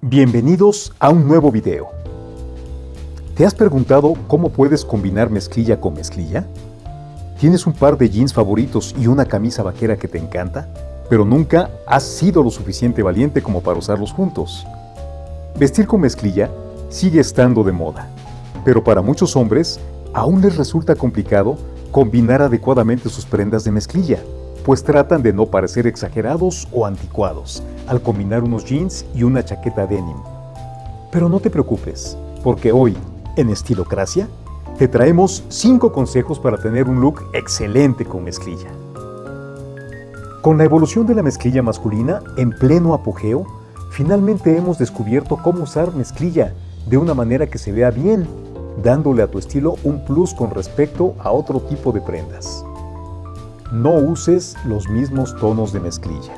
Bienvenidos a un nuevo video. ¿Te has preguntado cómo puedes combinar mezclilla con mezclilla? ¿Tienes un par de jeans favoritos y una camisa vaquera que te encanta? Pero nunca has sido lo suficiente valiente como para usarlos juntos. Vestir con mezclilla sigue estando de moda, pero para muchos hombres aún les resulta complicado combinar adecuadamente sus prendas de mezclilla pues tratan de no parecer exagerados o anticuados al combinar unos jeans y una chaqueta denim. Pero no te preocupes, porque hoy, en Estilocracia, te traemos 5 consejos para tener un look excelente con mezclilla. Con la evolución de la mezclilla masculina en pleno apogeo, finalmente hemos descubierto cómo usar mezclilla de una manera que se vea bien, dándole a tu estilo un plus con respecto a otro tipo de prendas. No uses los mismos tonos de mezclilla.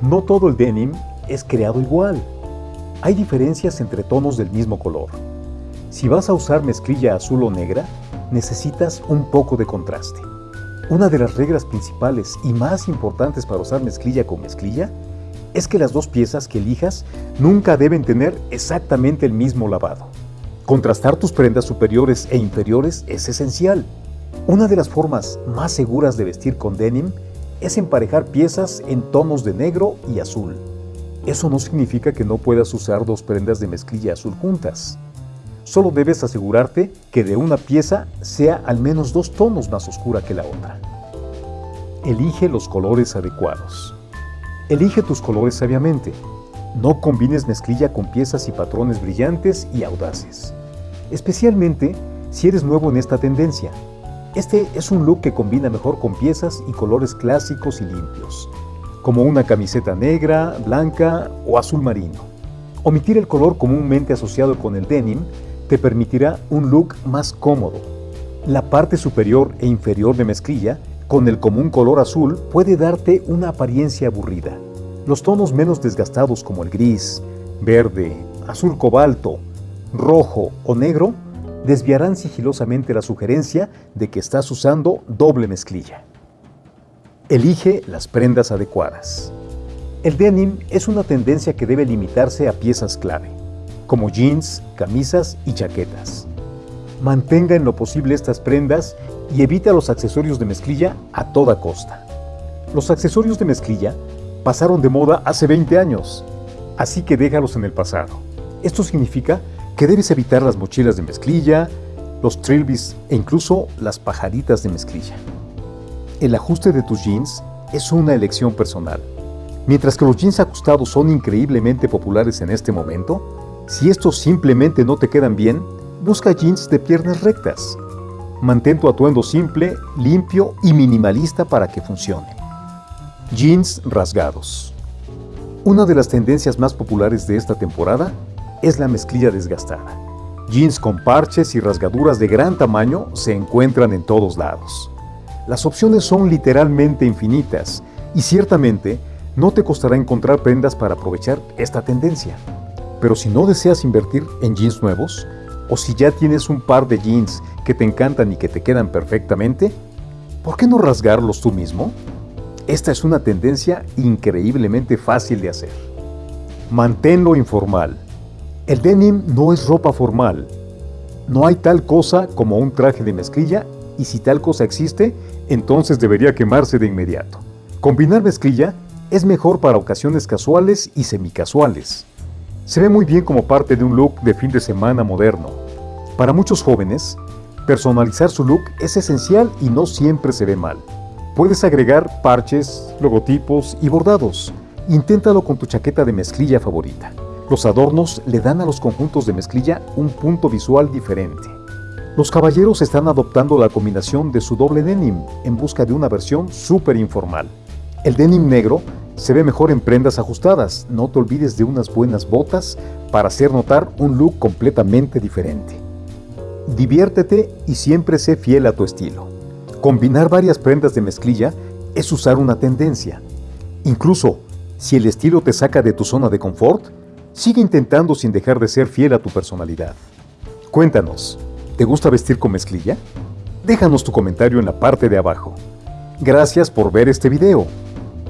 No todo el denim es creado igual. Hay diferencias entre tonos del mismo color. Si vas a usar mezclilla azul o negra, necesitas un poco de contraste. Una de las reglas principales y más importantes para usar mezclilla con mezclilla es que las dos piezas que elijas nunca deben tener exactamente el mismo lavado. Contrastar tus prendas superiores e inferiores es esencial. Una de las formas más seguras de vestir con denim es emparejar piezas en tonos de negro y azul. Eso no significa que no puedas usar dos prendas de mezclilla azul juntas. Solo debes asegurarte que de una pieza sea al menos dos tonos más oscura que la otra. Elige los colores adecuados. Elige tus colores sabiamente. No combines mezclilla con piezas y patrones brillantes y audaces. Especialmente si eres nuevo en esta tendencia este es un look que combina mejor con piezas y colores clásicos y limpios, como una camiseta negra, blanca o azul marino. Omitir el color comúnmente asociado con el denim te permitirá un look más cómodo. La parte superior e inferior de mezclilla, con el común color azul, puede darte una apariencia aburrida. Los tonos menos desgastados como el gris, verde, azul cobalto, rojo o negro desviarán sigilosamente la sugerencia de que estás usando doble mezclilla. Elige las prendas adecuadas. El denim es una tendencia que debe limitarse a piezas clave, como jeans, camisas y chaquetas. Mantenga en lo posible estas prendas y evita los accesorios de mezclilla a toda costa. Los accesorios de mezclilla pasaron de moda hace 20 años, así que déjalos en el pasado. Esto significa que debes evitar las mochilas de mezclilla, los trilbis e incluso las pajaritas de mezclilla. El ajuste de tus jeans es una elección personal. Mientras que los jeans ajustados son increíblemente populares en este momento, si estos simplemente no te quedan bien, busca jeans de piernas rectas. Mantén tu atuendo simple, limpio y minimalista para que funcione. Jeans rasgados. Una de las tendencias más populares de esta temporada es la mezclilla desgastada. Jeans con parches y rasgaduras de gran tamaño se encuentran en todos lados. Las opciones son literalmente infinitas y ciertamente no te costará encontrar prendas para aprovechar esta tendencia. Pero si no deseas invertir en jeans nuevos, o si ya tienes un par de jeans que te encantan y que te quedan perfectamente, ¿por qué no rasgarlos tú mismo? Esta es una tendencia increíblemente fácil de hacer. Manténlo informal. El denim no es ropa formal. No hay tal cosa como un traje de mezclilla y si tal cosa existe, entonces debería quemarse de inmediato. Combinar mezclilla es mejor para ocasiones casuales y semicasuales. Se ve muy bien como parte de un look de fin de semana moderno. Para muchos jóvenes, personalizar su look es esencial y no siempre se ve mal. Puedes agregar parches, logotipos y bordados. Inténtalo con tu chaqueta de mezclilla favorita. Los adornos le dan a los conjuntos de mezclilla un punto visual diferente. Los caballeros están adoptando la combinación de su doble denim en busca de una versión súper informal. El denim negro se ve mejor en prendas ajustadas, no te olvides de unas buenas botas para hacer notar un look completamente diferente. Diviértete y siempre sé fiel a tu estilo. Combinar varias prendas de mezclilla es usar una tendencia. Incluso, si el estilo te saca de tu zona de confort, Sigue intentando sin dejar de ser fiel a tu personalidad. Cuéntanos, ¿te gusta vestir con mezclilla? Déjanos tu comentario en la parte de abajo. Gracias por ver este video.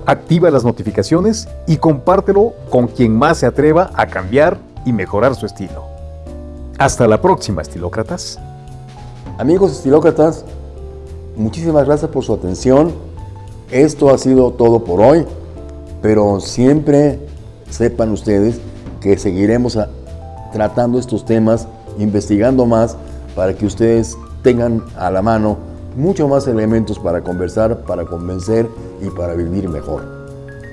activa las notificaciones y compártelo con quien más se atreva a cambiar y mejorar su estilo. Hasta la próxima, estilócratas. Amigos estilócratas, muchísimas gracias por su atención. Esto ha sido todo por hoy, pero siempre sepan ustedes que seguiremos tratando estos temas, investigando más para que ustedes tengan a la mano mucho más elementos para conversar, para convencer y para vivir mejor.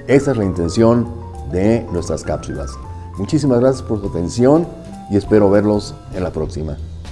Esa es la intención de nuestras cápsulas. Muchísimas gracias por su atención y espero verlos en la próxima.